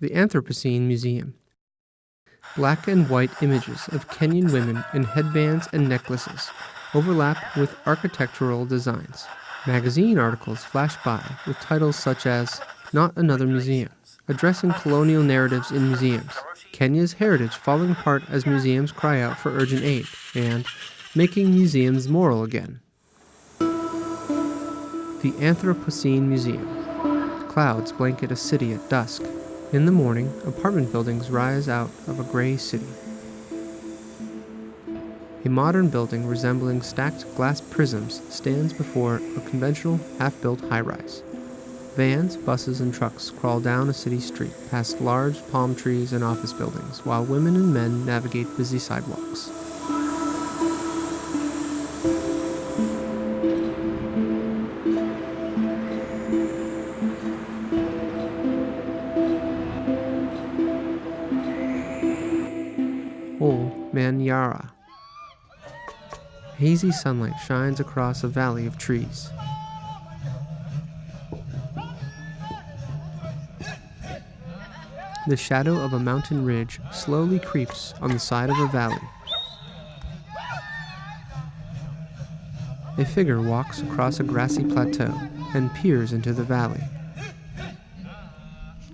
the Anthropocene Museum. Black and white images of Kenyan women in headbands and necklaces overlap with architectural designs. Magazine articles flash by with titles such as Not Another Museum, addressing colonial narratives in museums, Kenya's heritage falling apart as museums cry out for urgent aid, and Making Museums Moral Again. The Anthropocene Museum. Clouds blanket a city at dusk. In the morning, apartment buildings rise out of a gray city. A modern building resembling stacked glass prisms stands before a conventional half-built high-rise. Vans, buses, and trucks crawl down a city street past large palm trees and office buildings, while women and men navigate busy sidewalks. Manyara. Hazy sunlight shines across a valley of trees. The shadow of a mountain ridge slowly creeps on the side of a valley. A figure walks across a grassy plateau and peers into the valley.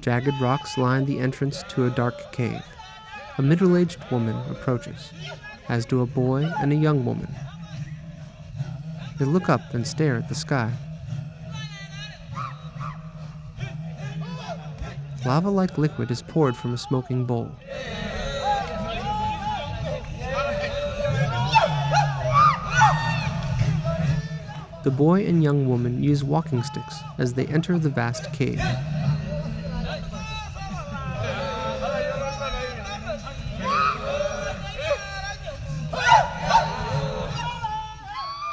Jagged rocks line the entrance to a dark cave. A middle aged woman approaches, as do a boy and a young woman. They look up and stare at the sky. Lava like liquid is poured from a smoking bowl. The boy and young woman use walking sticks as they enter the vast cave.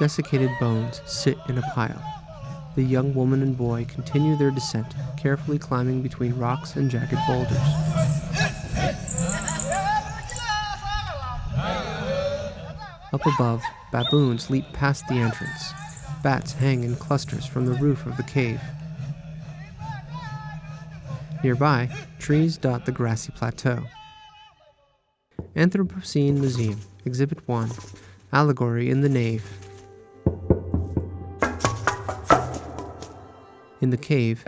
Desiccated bones sit in a pile. The young woman and boy continue their descent, carefully climbing between rocks and jagged boulders. Up above, baboons leap past the entrance. Bats hang in clusters from the roof of the cave. Nearby, trees dot the grassy plateau. Anthropocene Museum, Exhibit 1 Allegory in the Nave. In the cave,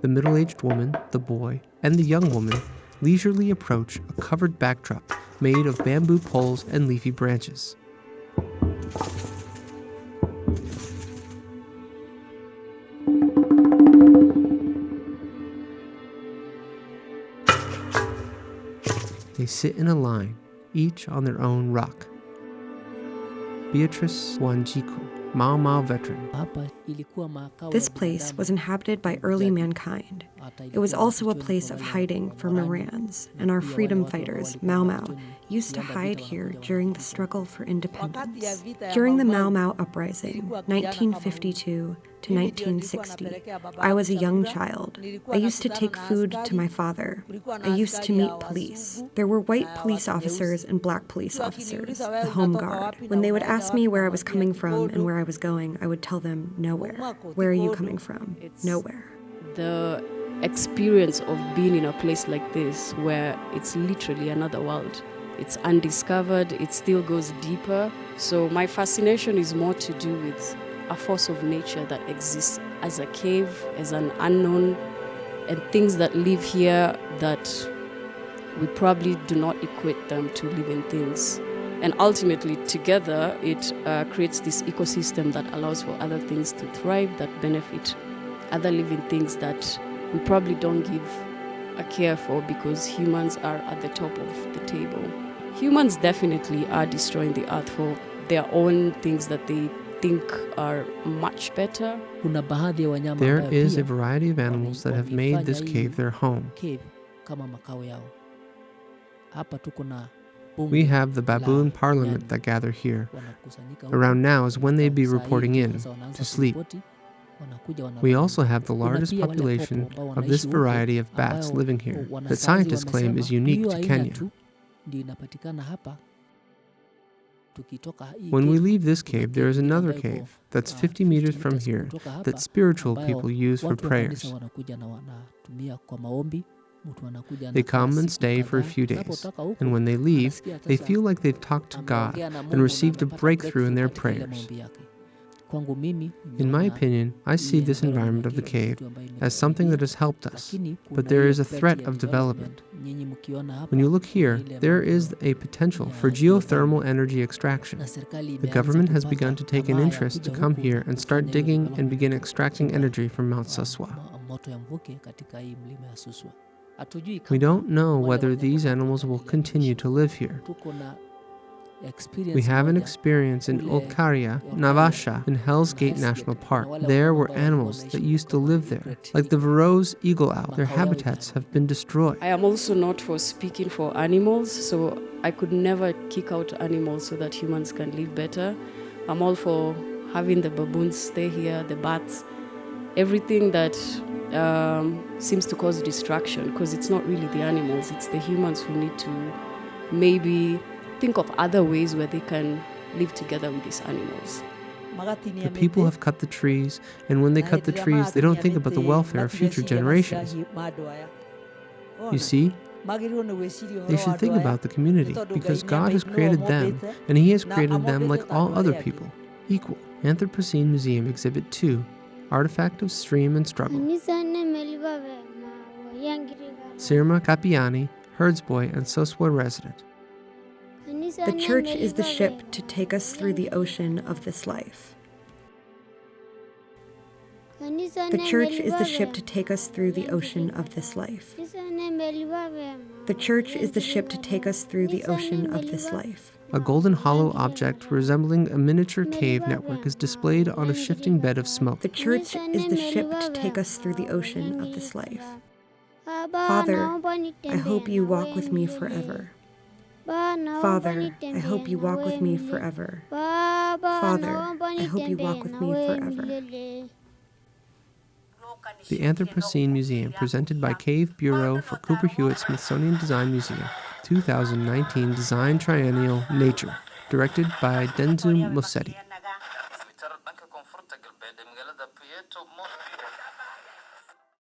the middle aged woman, the boy, and the young woman leisurely approach a covered backdrop made of bamboo poles and leafy branches. They sit in a line, each on their own rock. Beatrice Wanjiku, Mau Mau veteran, This place was inhabited by early mankind. It was also a place of hiding for Morans, and our freedom fighters, Mau Mau, used to hide here during the struggle for independence. During the Mau Mau uprising, 1952 to 1960, I was a young child. I used to take food to my father. I used to meet police. There were white police officers and black police officers, the Home Guard. When they would ask me where I was coming from and where I was going, I would tell them nowhere. Where are you coming from? Nowhere. the experience of being in a place like this where it's literally another world. It's undiscovered, it still goes deeper. So, my fascination is more to do with a force of nature that exists as a cave, as an unknown, and things that live here that we probably do not equate them to living things. And ultimately, together, it uh, creates this ecosystem that allows for other things to thrive, that benefit other living things that we probably don't give a care for because humans are at the top of the table. Humans definitely are destroying the earth for their own things that they think are much better. Kuna baadhi ya wanyama there ambayo is a variety of animals that have made this cave their home. cave kama makao yao. Hapa tuko na bunge We have the baboon parliament that gather here. Around now is when they'd be reporting in to sleep. We also have the largest population of this variety of bats living here that scientists claim is unique to Kenya. tu ndio inapatikana hapa. Tukitoka hii When we leave this cave, there is another cave that's ah, 50 meters from here that spiritual people use for watu wa kanisa prayers. wanakuja na wanatumia kwa maombi mtu anakuja They come and stay for a few days, and when they leave, they feel like they've talked to God and received a breakthrough in their breakthrough katika ile prayers. In my opinion, I see this environment of the cave as something that has helped us. but there is a threat of development. Nyinyi mkiona hapa When you look here, there is a potential for geothermal energy extraction. The government has begun to take an interest to come here and start digging and begin extracting energy from Mount Suswa. mo- moto ya mvuke katika hii mlima ya Suswa. We don't know whether these animals will continue to live here. Tuko na experience We have an experience in kule Olkaria, Olkaria, Naivasha, in Hell's Gate National Park. There were animals that used to live there, like the Eagle. Verreaux's eagle owl. Their habitats have been destroyed. I am also not for speaking for animals, so I could never kick out animals so that humans can live better. I'm all for having the baboons stay here, the bats, everything that um, seems to cause distraction, because it's not really the animals, it's the humans who need to maybe think of other ways where they can live together with these animals. The people have cut the trees, and when they cut the trees, they don't think about the welfare of future generations. You see, they should think about the community because God has created them and He has created them like all other people, equal. Anthropocene Museum Exhibit 2 Artifact of Stream and Struggle. Sirma Kapiani, Herdsboy and Suswa resident. The church is the ship to take us through the ocean of this life. The church is the ship to take us through the ocean of this life. The church is the ship to take us through the ocean of this life. A golden hollow object resembling a miniature cave network is displayed on a shifting bed of smoke. The church is the ship to take us through the ocean of this life. Father, I hope you walk with me forever. Father, I hope you walk with me forever. Father, I hope you walk with me forever. The Anthropocene Museum, presented by Cave Bureau for Cooper Hewitt Smithsonian Design Museum, 2019 Design Triennial Nature, directed by Denzum Mosetti.